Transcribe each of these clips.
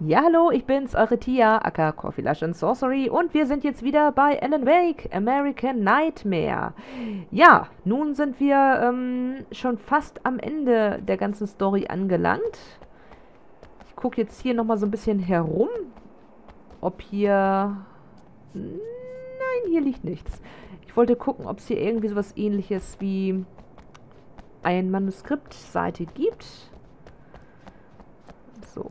Ja, hallo, ich bin's, eure Tia, aka Coffee Lush and Sorcery und wir sind jetzt wieder bei Alan Wake, American Nightmare. Ja, nun sind wir ähm, schon fast am Ende der ganzen Story angelangt. Ich gucke jetzt hier nochmal so ein bisschen herum, ob hier... Nein, hier liegt nichts. Ich wollte gucken, ob es hier irgendwie sowas ähnliches wie ein Manuskriptseite gibt. So,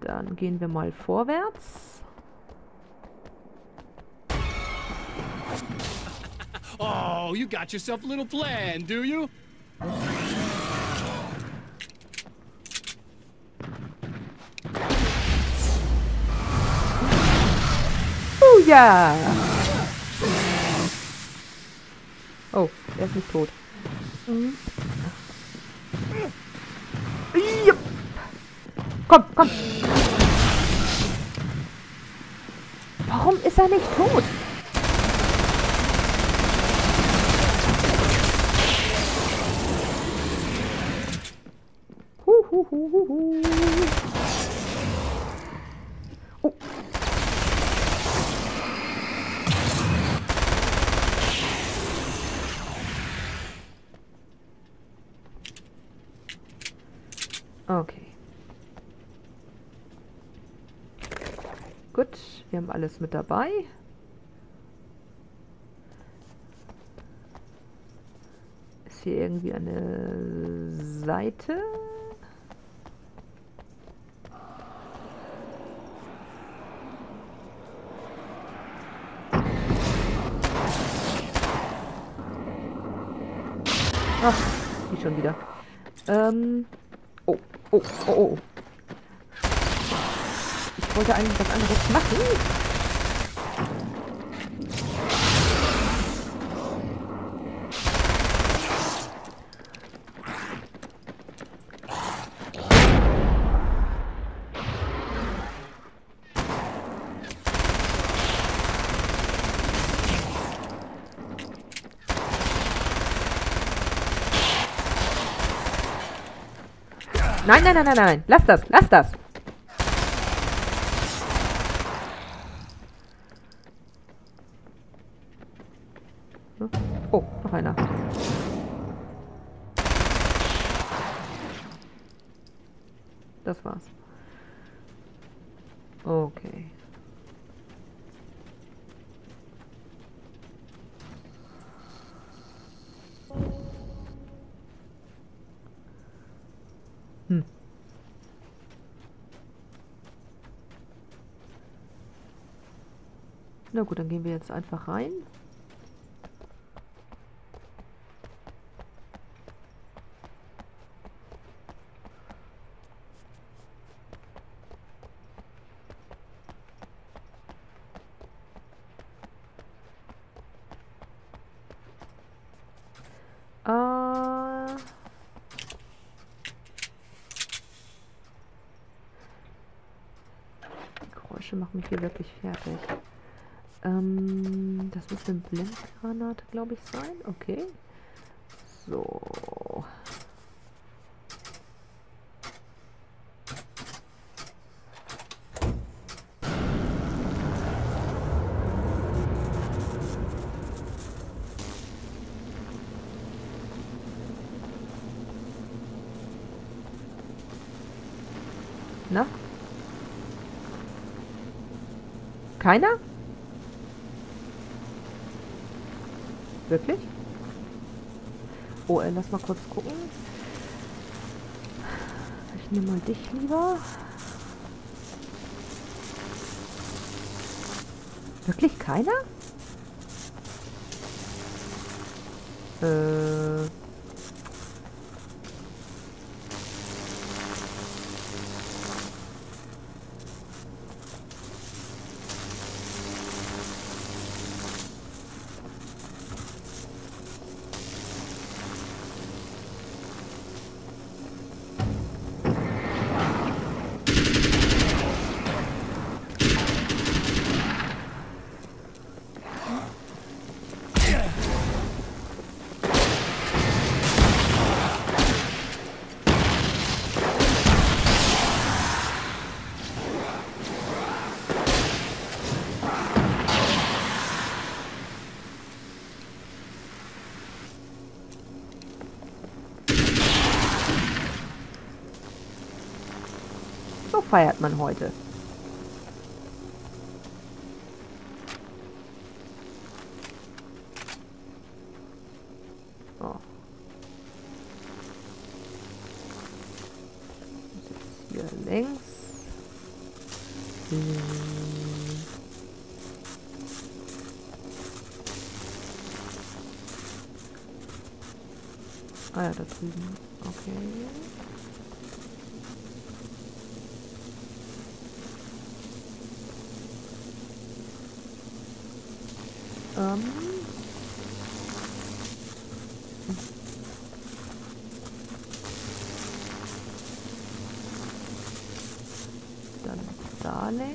dann gehen wir mal vorwärts. Oh, you got yourself a little plan, do you? Oh ja! Oh, er ist nicht tot. Mhm. Komm, komm! Warum ist er nicht tot? Hu, hu, hu, hu, hu. Oh. Okay. Gut, wir haben alles mit dabei. Ist hier irgendwie eine Seite? Ach, die schon wieder. Ähm. Oh, oh, oh, oh. Wollte eigentlich was anderes machen. Nein, nein, nein, nein, nein. Lass das, lass das. Okay. Hm. Na gut, dann gehen wir jetzt einfach rein. Äh... Die Geräusche machen mich hier wirklich fertig. Ähm, das muss eine Blendgranate, glaube ich, sein. Okay. So. Na? Keiner? Wirklich? Oh, ey, lass mal kurz gucken. Ich nehme mal dich lieber. Wirklich keiner? Äh... feiert man heute. Längs. Hm. Ah ja, da drüben. Okay. Ähm. Dann da längs.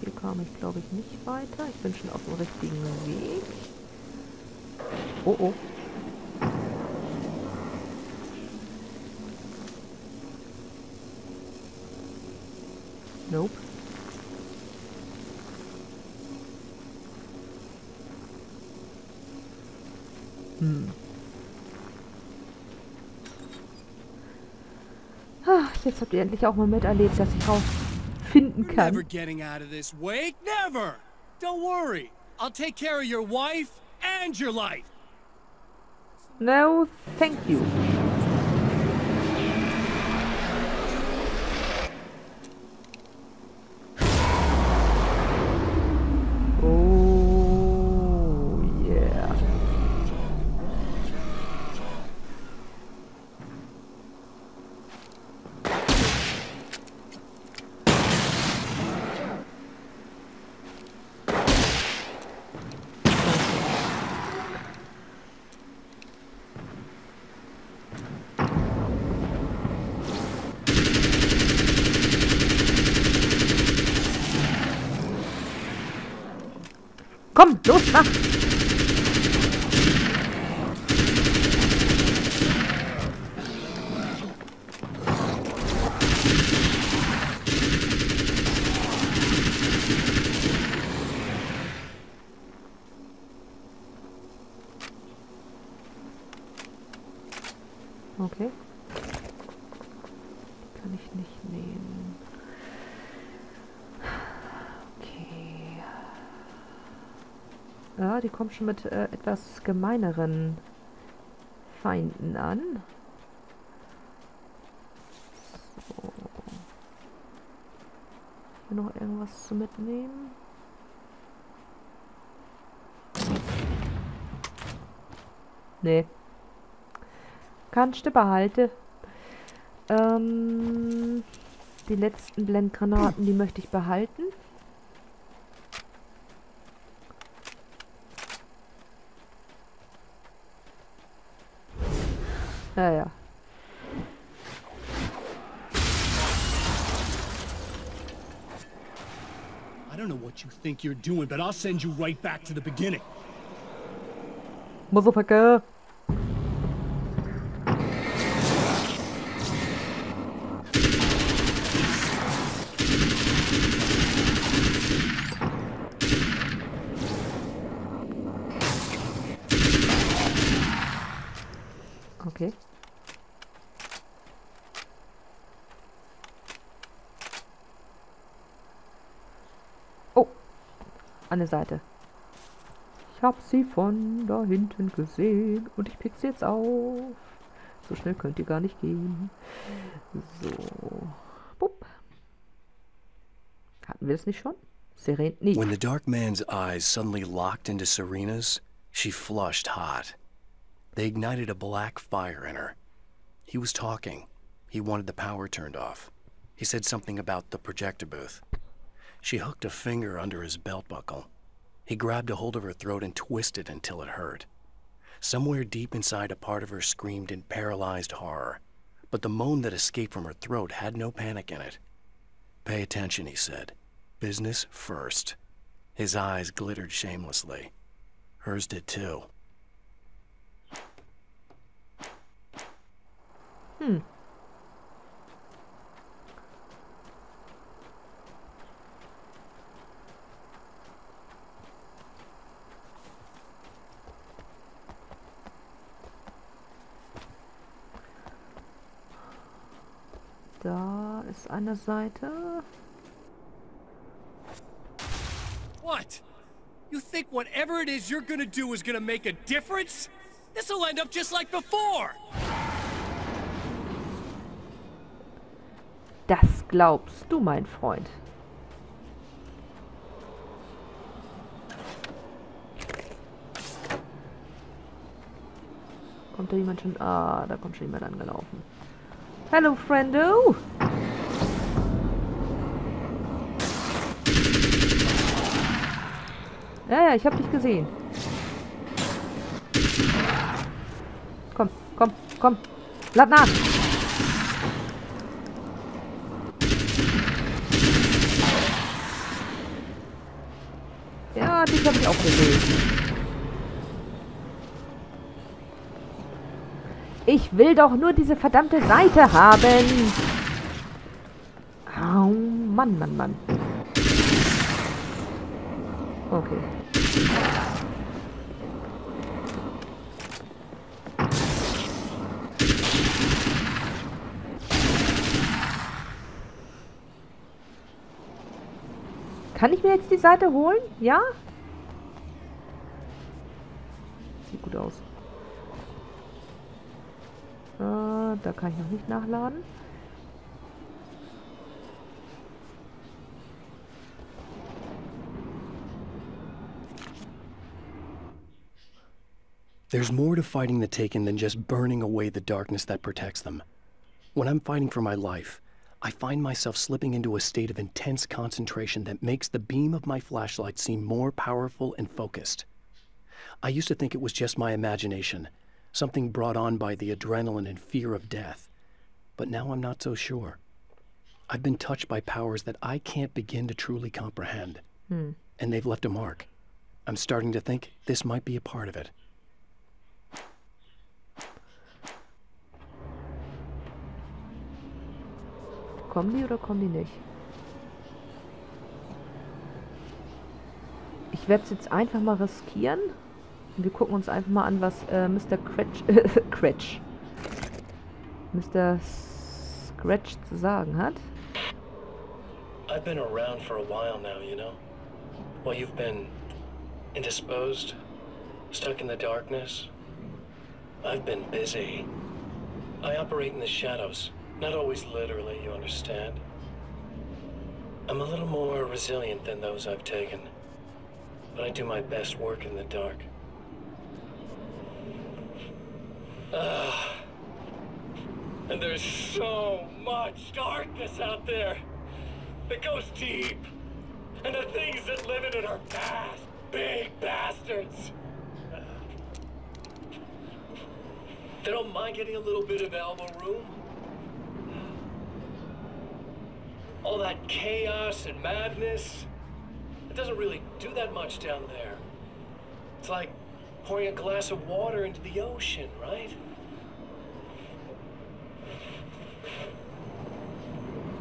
Hier kam ich, glaube ich, nicht weiter. Ich bin schon auf dem richtigen Weg. Oh, oh. Nope. Hm. Ah, jetzt habt ihr endlich auch mal miterlebt, dass ich rausfinden kann. never getting out of this, Wake. Never. Don't worry. I'll take care of your wife and your life. No, thank you. Oh, yeah. Komm, los, mach! Okay. Die kann ich nicht nehmen. Okay. Mit äh, etwas gemeineren Feinden an. So. Hier noch irgendwas zu mitnehmen? Nee. Kannst du behalten. Ähm, die letzten Blendgranaten, die möchte ich behalten. Ja, ja. I don't know what you think you're doing, but I'll send you right back to the beginning. Motherfucker. Eine Seite. Ich hab sie von da hinten gesehen und ich pick sie jetzt auf. So schnell könnt ihr gar nicht gehen. So. Bupp. Hatten wir das nicht schon? Seren. Nee. When the dark man's eyes suddenly locked into Serena's, she flushed hot. They ignited a black fire in her. He was talking. He wanted the power turned off. He said something about the projector booth. She hooked a finger under his belt buckle. He grabbed a hold of her throat and twisted until it hurt. Somewhere deep inside, a part of her screamed in paralyzed horror, but the moan that escaped from her throat had no panic in it. Pay attention, he said. Business first. His eyes glittered shamelessly. Hers did too. Hm. Da ist eine Seite. What? You think whatever it is you're gonna do is gonna make a difference? This'll end up just like before! Das glaubst du, mein Freund. Kommt da jemand schon? Ah, da kommt schon jemand angelaufen. Hallo, Friendo! Ja, ja, ich hab dich gesehen. Komm, komm, komm. Lad nach! Ja, dich hab ich auch gesehen. Ich will doch nur diese verdammte Seite haben. Oh, Mann, Mann, Mann. Okay. Kann ich mir jetzt die Seite holen? Ja? Da kann ich noch nicht nachladen. There's more to fighting the Taken than just burning away the darkness that protects them. When I'm fighting for my life, I find myself slipping into a state of intense concentration that makes the beam of my flashlight seem more powerful and focused. I used to think it was just my imagination, something brought on by the adrenaline and fear of death. But now I'm not so sure. I've been touched by powers that I can't begin to truly comprehend. Hm. And they've left a mark. I'm starting to think this might be a part of it. Kommen die oder kommen die nicht? Ich werde es jetzt einfach mal riskieren. Wir gucken uns einfach mal an, was äh, Mr. Cratch, Cratch, Mr. Scratch zu sagen hat. I've been around for a while now, you know? While you've been indisposed, stuck in the darkness, I've been busy. I operate in the shadows, not always literally, you understand? I'm a little more resilient than those I've taken, but I do my best work in the dark. Ah. And there's so much darkness out there that goes deep. And the things that live in it are bad, big bastards. They don't mind getting a little bit of elbow room. All that chaos and madness, it doesn't really do that much down there. It's like pouring a glass of water into the ocean, right?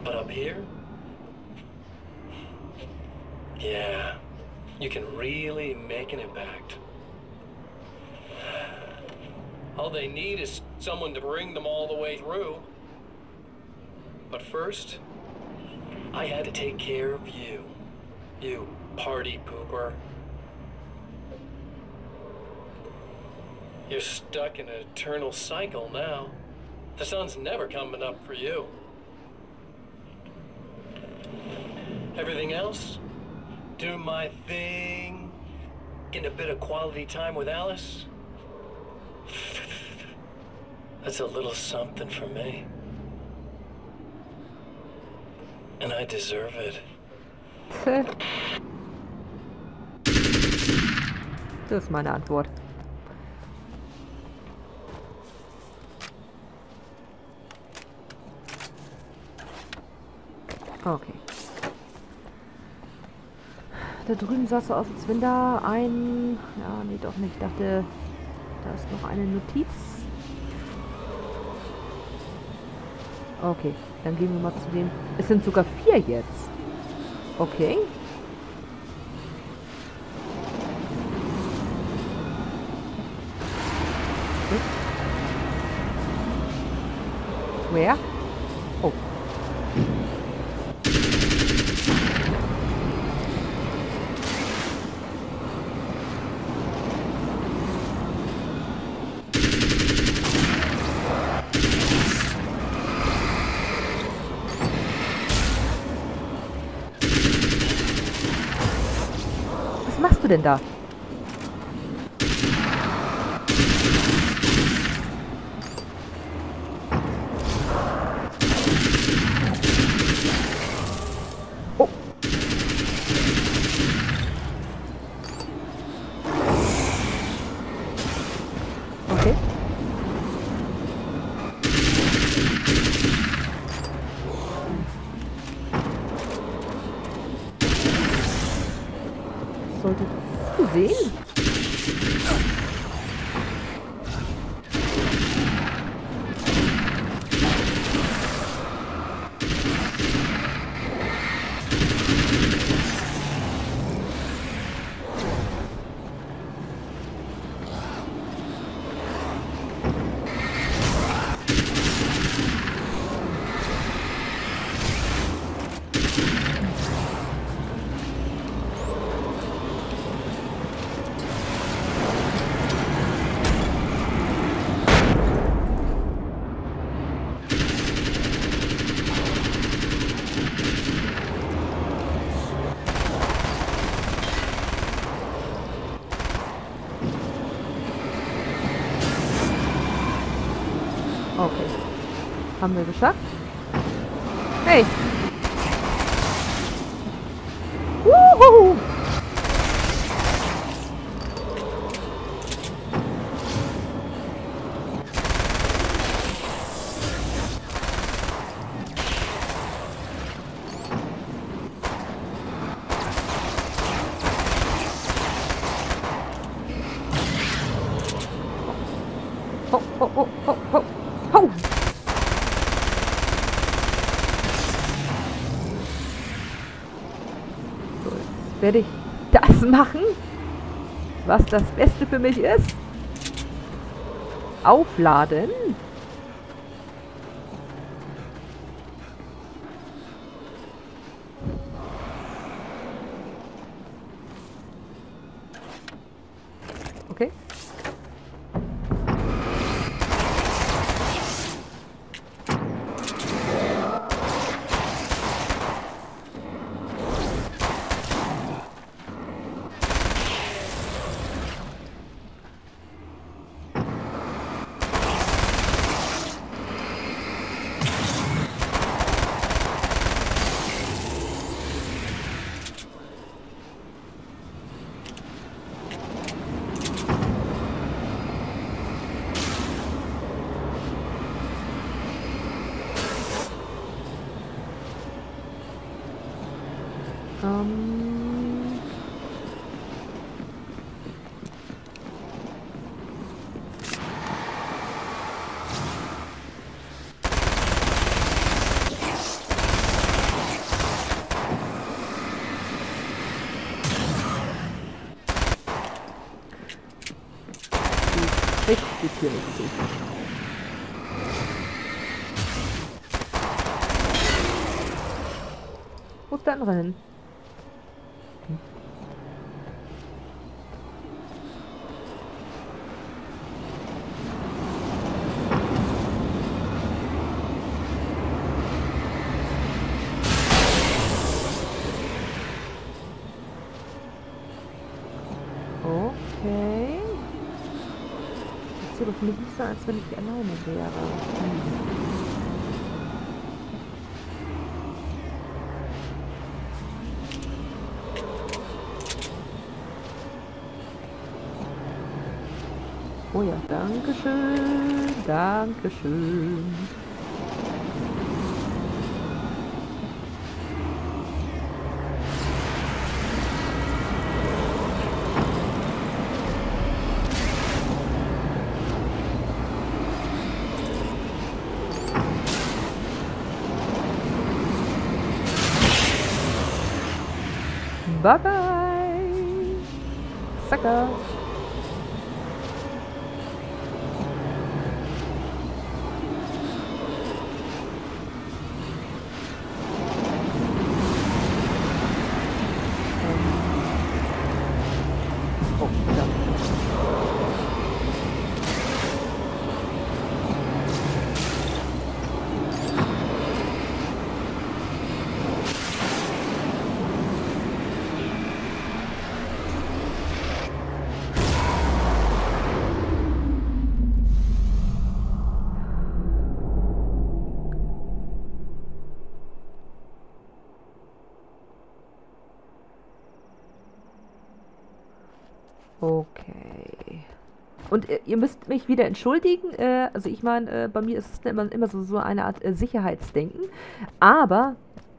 But up here? Yeah, you can really make an impact. All they need is someone to bring them all the way through. But first, I had to take care of you. You party pooper. You're stuck in an eternal cycle now. The sun's never coming up for you. Everything else? Do my thing? Getting a bit of quality time with Alice? That's a little something for me. And I deserve it. Das ist meine Antwort. Okay. Da drüben sah so aus, als wenn da ein... Ja, nee, doch nicht. Ich dachte, da ist noch eine Notiz. Okay, dann gehen wir mal zu dem... Es sind sogar vier jetzt. Okay. Wer? machst du denn da? Haben wir geschafft. Hey! Wuhu! Oh, oh, oh, oh, oh, oh! Werde ich das machen, was das Beste für mich ist. Aufladen. Ähm richtig hier nicht. Wo ist der andere? Okay. Sieht so doch so, als wenn ich alleine wäre. Oh ja, danke schön, danke schön. 的 Und äh, ihr müsst mich wieder entschuldigen. Äh, also ich meine, äh, bei mir ist es immer, immer so, so eine Art äh, Sicherheitsdenken. Aber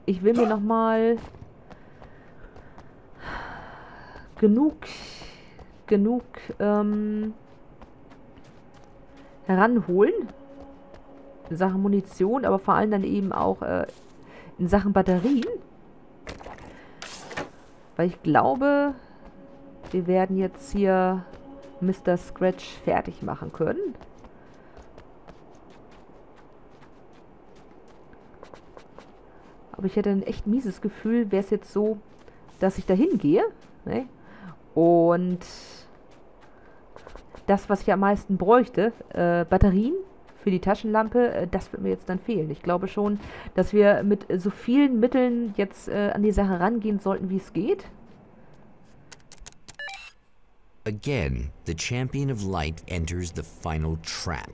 ich will mir nochmal genug, genug ähm, heranholen. In Sachen Munition, aber vor allem dann eben auch äh, in Sachen Batterien. Weil ich glaube, wir werden jetzt hier Mr. Scratch fertig machen können. Aber ich hätte ein echt mieses Gefühl, wäre es jetzt so, dass ich da hingehe. Ne? Und das, was ich am meisten bräuchte, äh, Batterien für die Taschenlampe, äh, das wird mir jetzt dann fehlen. Ich glaube schon, dass wir mit so vielen Mitteln jetzt äh, an die Sache rangehen sollten, wie es geht. Again, the champion of light enters the final trap.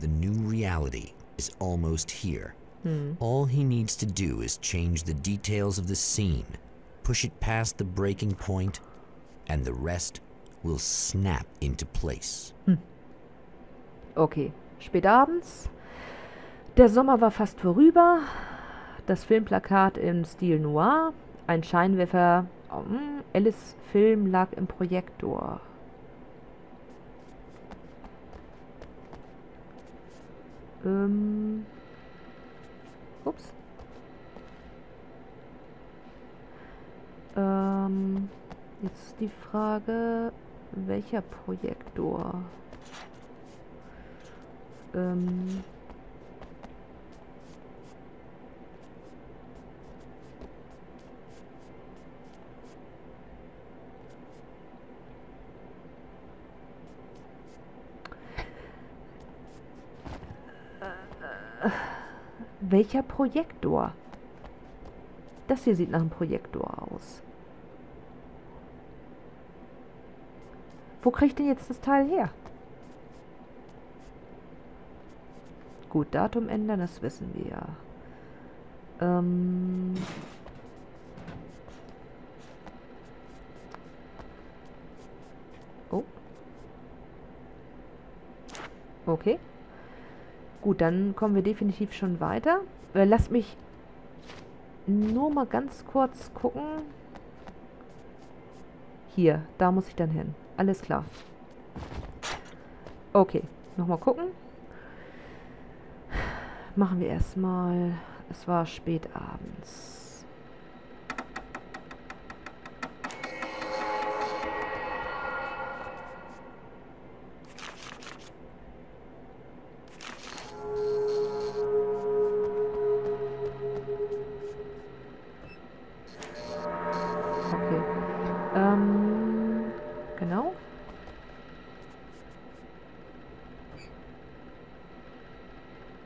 The new reality is almost here. Hmm. All he needs to do is change the details of the scene, push it past the breaking point, and the rest will snap into place. Hm. Okay, spät abends. Der Sommer war fast vorüber. Das Filmplakat im Stil Noir. Ein Scheinwerfer. Um, Alice Film lag im Projektor. Ähm. Ups. Ähm. Jetzt ist die Frage, welcher Projektor? Ähm. Welcher Projektor? Das hier sieht nach einem Projektor aus. Wo kriege ich denn jetzt das Teil her? Gut, Datum ändern, das wissen wir ja. Ähm... Oh. Okay. Gut, dann kommen wir definitiv schon weiter. Äh, lasst mich nur mal ganz kurz gucken. Hier, da muss ich dann hin. Alles klar. Okay, nochmal gucken. Machen wir erstmal. Es war spät abends.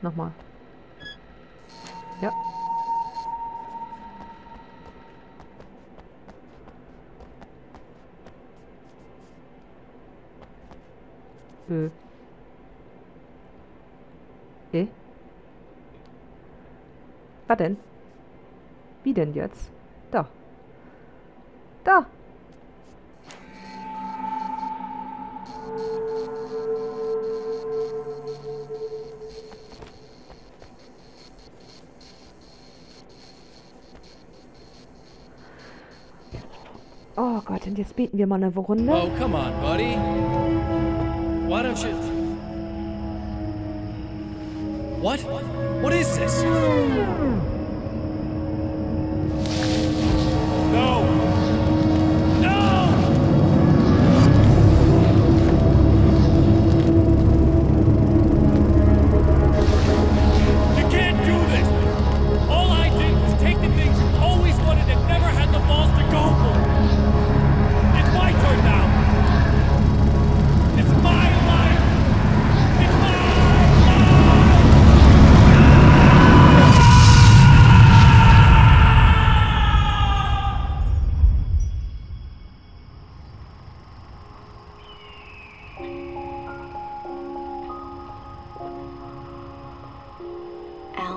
Nochmal. Ja. Äh. Eh? Was denn? Wie denn jetzt? Oh Gott, und jetzt beten wir mal eine Runde. Oh, come on, buddy. Why don't you... What? What is this?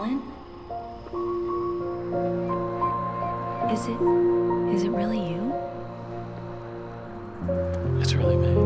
Alan? Is it. Is it really you? It's really May.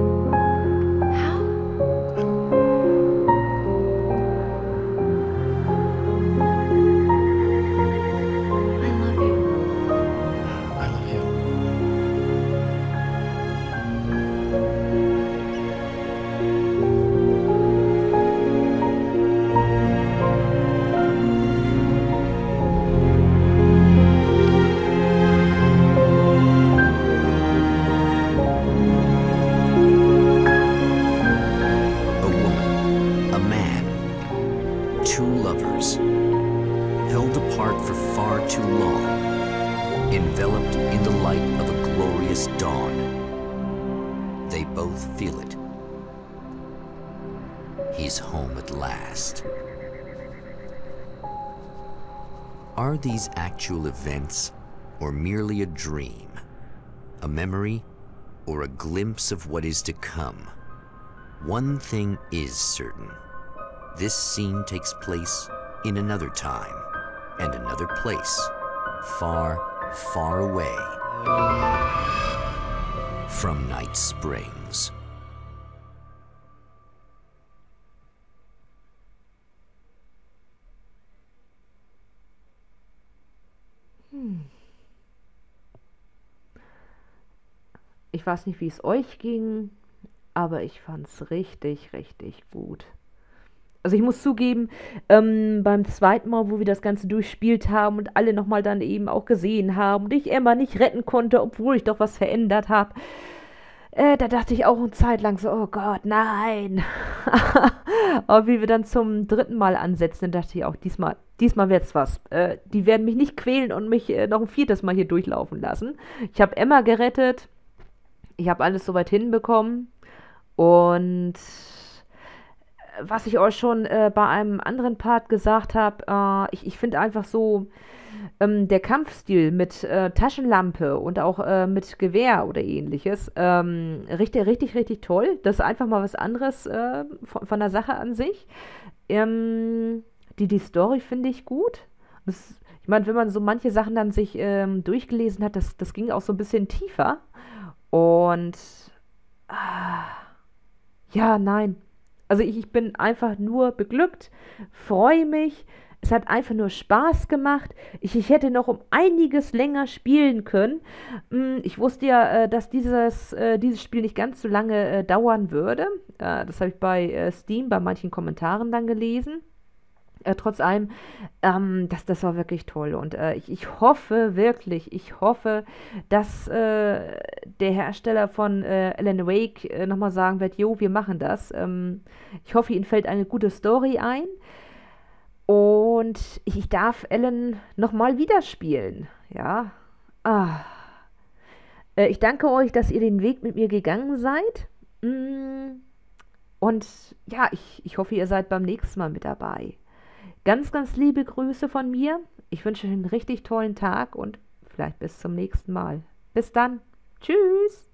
They both feel it. He's home at last. Are these actual events or merely a dream? A memory or a glimpse of what is to come? One thing is certain. This scene takes place in another time and another place, far, far away from Night Springs. Ich weiß nicht, wie es euch ging, aber ich fand's richtig, richtig gut. Also ich muss zugeben, ähm, beim zweiten Mal, wo wir das Ganze durchspielt haben und alle nochmal dann eben auch gesehen haben und ich Emma nicht retten konnte, obwohl ich doch was verändert habe, äh, da dachte ich auch eine Zeit lang so, oh Gott, nein. Aber wie wir dann zum dritten Mal ansetzen, dachte ich auch, diesmal, diesmal wird's was. Äh, die werden mich nicht quälen und mich äh, noch ein viertes Mal hier durchlaufen lassen. Ich habe Emma gerettet. Ich habe alles soweit hinbekommen. Und was ich euch schon äh, bei einem anderen Part gesagt habe, äh, ich, ich finde einfach so ähm, der Kampfstil mit äh, Taschenlampe und auch äh, mit Gewehr oder ähnliches ähm, richtig, richtig, richtig toll. Das ist einfach mal was anderes äh, von, von der Sache an sich. Ähm, die, die Story finde ich gut. Das, ich meine, wenn man so manche Sachen dann sich ähm, durchgelesen hat, das, das ging auch so ein bisschen tiefer. Und ah, ja, nein. Also ich, ich bin einfach nur beglückt, freue mich. Es hat einfach nur Spaß gemacht. Ich, ich hätte noch um einiges länger spielen können. Mm, Ich wusste ja, äh, dass dieses, äh, dieses Spiel nicht ganz so lange äh, dauern würde. Das habe ich bei Steam, bei manchen Kommentaren dann gelesen. Äh, trotz allem, ähm, das, das war wirklich toll. Und äh, ich, ich hoffe wirklich, ich hoffe, dass äh, der Hersteller von äh, Alan Wake äh, nochmal sagen wird, jo, wir machen das. Ähm, ich hoffe, Ihnen fällt eine gute Story ein. Und ich, darf Alan nochmal wieder spielen. Ja. Ah. Äh, ich danke euch, dass ihr den Weg mit mir gegangen seid. Mm. Und ja, ich, ich hoffe, ihr seid beim nächsten Mal mit dabei. Ganz, ganz liebe Grüße von mir. Ich wünsche euch einen richtig tollen Tag und vielleicht bis zum nächsten Mal. Bis dann. Tschüss.